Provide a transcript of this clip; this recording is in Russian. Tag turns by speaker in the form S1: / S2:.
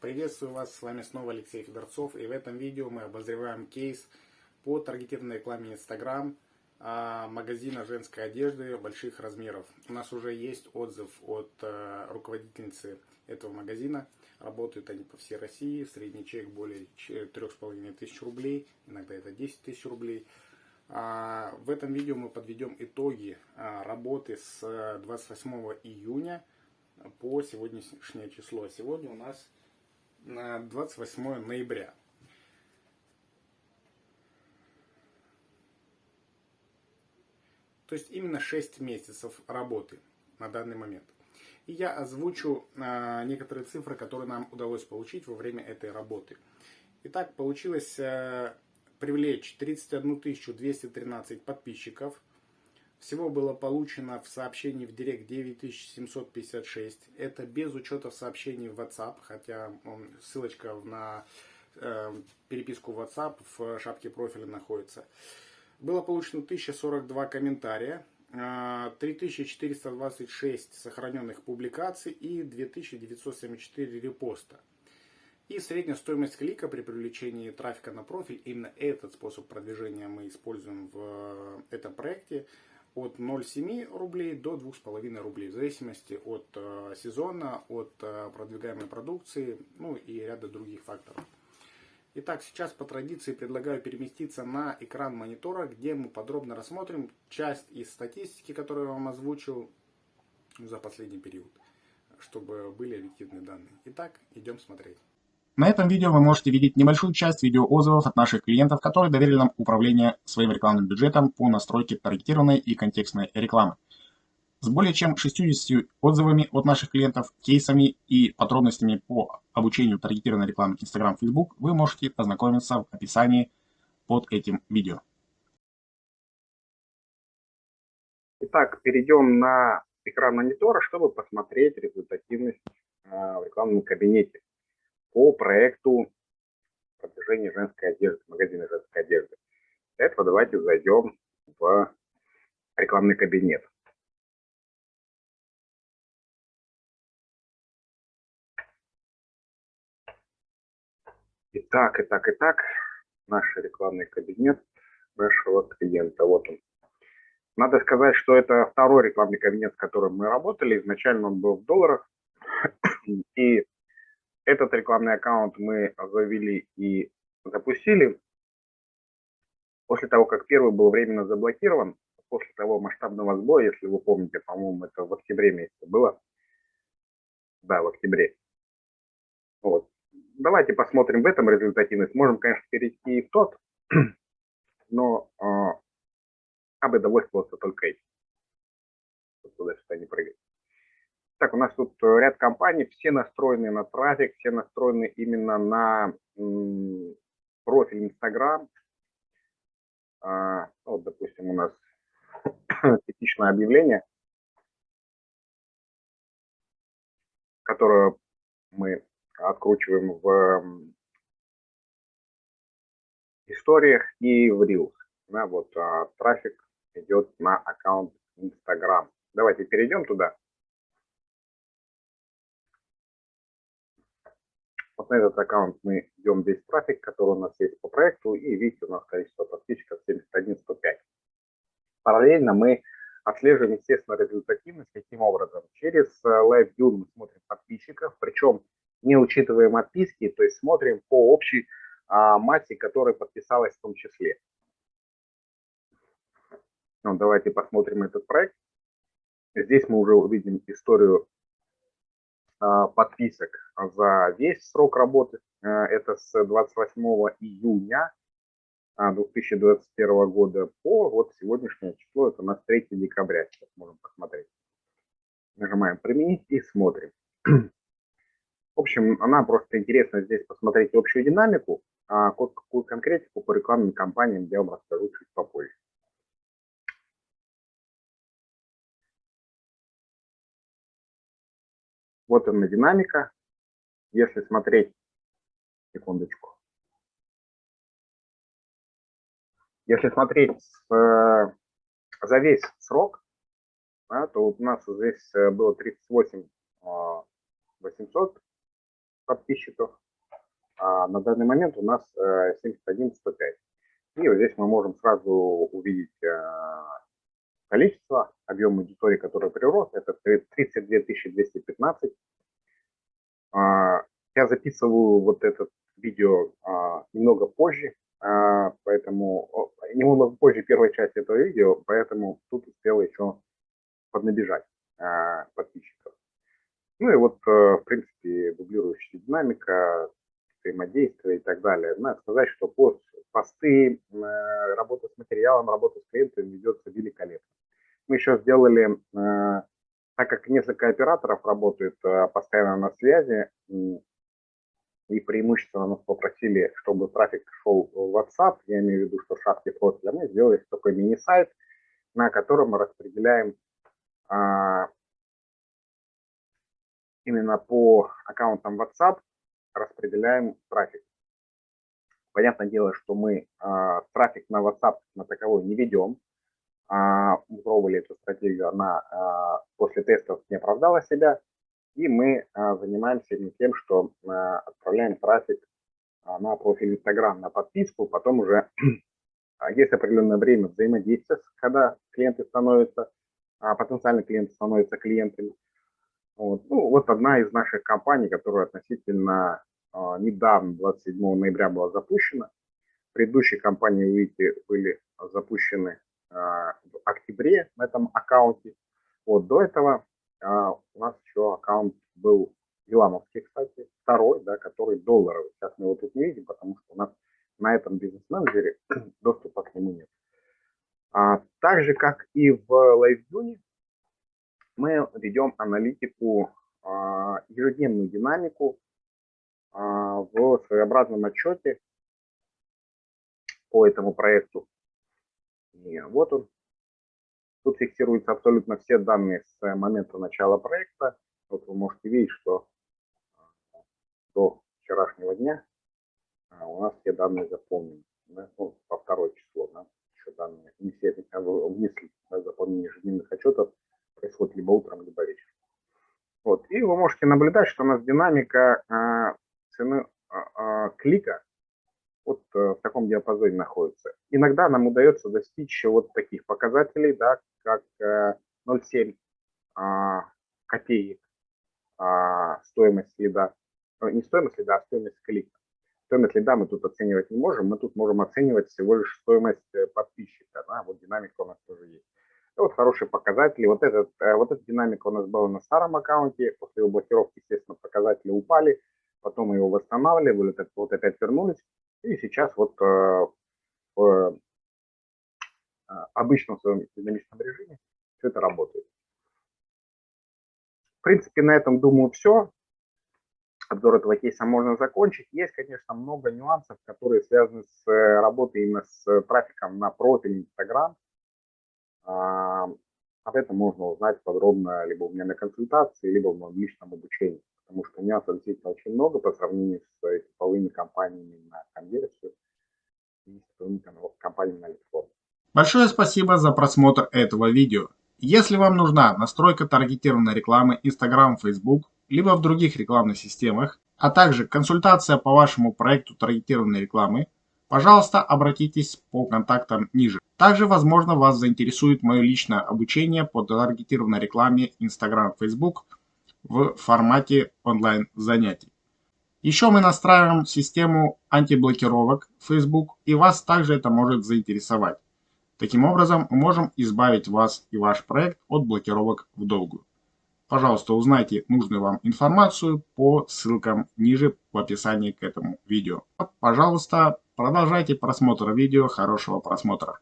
S1: Приветствую вас, с вами снова Алексей Федорцов и в этом видео мы обозреваем кейс по таргетированной рекламе Instagram а, магазина женской одежды больших размеров. У нас уже есть отзыв от а, руководительницы этого магазина. Работают они по всей России, средний чек более 3,5 тысяч рублей, иногда это 10 тысяч рублей. А, в этом видео мы подведем итоги работы с 28 июня по сегодняшнее число. Сегодня у нас 28 ноября. То есть именно 6 месяцев работы на данный момент. И я озвучу а, некоторые цифры, которые нам удалось получить во время этой работы. Итак, получилось а, привлечь 31 213 подписчиков – всего было получено в сообщении в Директ 9756. Это без учета сообщений в WhatsApp, хотя ссылочка на э, переписку в WhatsApp в шапке профиля находится. Было получено 1042 комментария, 3426 э, сохраненных публикаций и 2974 репоста. И средняя стоимость клика при привлечении трафика на профиль, именно этот способ продвижения мы используем в э, этом проекте, от 0,7 рублей до 2,5 рублей, в зависимости от э, сезона, от э, продвигаемой продукции, ну и ряда других факторов. Итак, сейчас по традиции предлагаю переместиться на экран монитора, где мы подробно рассмотрим часть из статистики, которую я вам озвучил за последний период, чтобы были объективные данные. Итак, идем смотреть.
S2: На этом видео вы можете видеть небольшую часть видеоотзывов от наших клиентов, которые доверили нам управление своим рекламным бюджетом по настройке таргетированной и контекстной рекламы. С более чем 60 отзывами от наших клиентов, кейсами и подробностями по обучению таргетированной рекламы Instagram, Facebook вы можете ознакомиться в описании под этим видео.
S3: Итак, перейдем на экран монитора, чтобы посмотреть результативность а, в рекламном кабинете по проекту продвижения женской одежды, магазина женской одежды. Для этого давайте зайдем в рекламный кабинет. Итак, итак, итак, наш рекламный кабинет нашего клиента. Вот он. Надо сказать, что это второй рекламный кабинет, с которым мы работали. Изначально он был в долларах. И этот рекламный аккаунт мы завели и запустили. После того, как первый был временно заблокирован, после того масштабного сбоя, если вы помните, по-моему, это в октябре месяце было. Да, в октябре. Вот. Давайте посмотрим в этом результативность. Можем, конечно, перейти и в тот, но э, я бы довольствовался только этим. Туда-сюда не прыгать. Так, у нас тут э, ряд компаний, все настроены на трафик, все настроены именно на профиль Instagram. А, вот, допустим, у нас типичное объявление, которое мы откручиваем в историях и в Reels. Да, вот а, трафик идет на аккаунт Instagram. Давайте перейдем туда. Вот на этот аккаунт мы идем весь трафик, который у нас есть по проекту, и видите, у нас количество подписчиков 71 105. Параллельно мы отслеживаем, естественно, результативность. Каким образом? Через э, Live View мы смотрим подписчиков, причем не учитываем отписки, то есть смотрим по общей а, массе, которая подписалась в том числе. Ну, давайте посмотрим этот проект. Здесь мы уже увидим историю подписок за весь срок работы. А, это с 28 июня 2021 а, года по вот сегодняшнее число, это у нас 3 декабря, сейчас можем посмотреть. Нажимаем «Применить» и смотрим. В общем, она просто интересно здесь посмотреть общую динамику, а какую конкретику по рекламным кампаниям я вам расскажу чуть попозже. Вот она динамика. Если смотреть, секундочку. Если смотреть э, за весь срок, да, то у нас здесь э, было 38 800 подписчиков. А на данный момент у нас 71 105. И вот здесь мы можем сразу увидеть количество, объем аудитории, который прирос, это 32 215. Я записываю вот это видео немного позже, поэтому немного позже первой части этого видео, поэтому тут успел еще поднабежать подписчиков. Ну и вот, в принципе, дублирующая динамика, взаимодействие и так далее. Надо сказать, что пост, посты, работа с материалом, работа с клиентами ведется великолепно. Мы еще сделали, э, так как несколько операторов работают э, постоянно на связи, и преимущественно нас попросили, чтобы трафик шел в WhatsApp, я имею в виду, что шапки профиля, мы сделали такой мини-сайт, на котором мы распределяем а, именно по аккаунтам WhatsApp распределяем трафик. Понятное дело, что мы а, трафик на WhatsApp на таковой не ведем, мы пробовали эту стратегию, она а, после тестов не оправдала себя, и мы а, занимаемся именно тем, что отправляем трафик на профиль Instagram, на подписку, потом уже есть определенное время взаимодействия, когда клиенты становятся, потенциальные клиенты становятся клиентами. Вот. Ну, вот одна из наших компаний, которая относительно недавно, 27 ноября была запущена. Предыдущие компании, видите, были запущены а, в октябре на этом аккаунте. Вот до этого а, у нас еще аккаунт был Еламовский, кстати, второй, да, который долларовый. Сейчас мы его тут не видим, потому что у нас на этом бизнес-менеджере доступа к нему нет. А, так же, как и в LiveView, мы ведем аналитику, а, ежедневную динамику а, в своеобразном отчете по этому проекту. И вот он. Тут фиксируются абсолютно все данные с момента начала проекта. Вот вы можете видеть, что а, до вчерашнего дня а, у нас все данные заполнены. Да? Ну, по второе число, да? еще данные не все внесли. Да, заполнение ежедневных отчетов происходит либо утром, либо вечером. Вот. И вы можете наблюдать, что у нас динамика э, цены э, клика вот э, в таком диапазоне находится. Иногда нам удается достичь вот таких показателей, да, как 0,7 э, а, копеек а, стоимость лида. Э, не стоимость лида, а стоимость клика. Стоимость лида мы тут оценивать не можем, мы тут можем оценивать всего лишь стоимость подписчика. Да, вот динамика у нас тоже есть. И вот хорошие показатели. Вот, этот, вот эта динамика у нас была на старом аккаунте. После его блокировки, естественно, показатели упали. Потом мы его восстанавливали, вот опять вернулись. И сейчас вот э, в э, обычном своем динамичном режиме все это работает. В принципе, на этом, думаю, все. Обзор этого кейса можно закончить. Есть, конечно, много нюансов, которые связаны с э, работой именно с трафиком на профиль Instagram. А, об этом можно узнать подробно либо у меня на консультации, либо в моем личном обучении потому что нюансов действительно очень много по сравнению с типовыми компаниями на конверсию типовыми компаниями на лидформ.
S1: Большое спасибо за просмотр этого видео. Если вам нужна настройка таргетированной рекламы Instagram, Facebook, либо в других рекламных системах, а также консультация по вашему проекту таргетированной рекламы, пожалуйста, обратитесь по контактам ниже. Также, возможно, вас заинтересует мое личное обучение по таргетированной рекламе Instagram, Facebook в формате онлайн занятий. Еще мы настраиваем систему антиблокировок Facebook и вас также это может заинтересовать. Таким образом мы можем избавить вас и ваш проект от блокировок в долгую. Пожалуйста, узнайте нужную вам информацию по ссылкам ниже в описании к этому видео. Пожалуйста, продолжайте просмотр видео. Хорошего просмотра.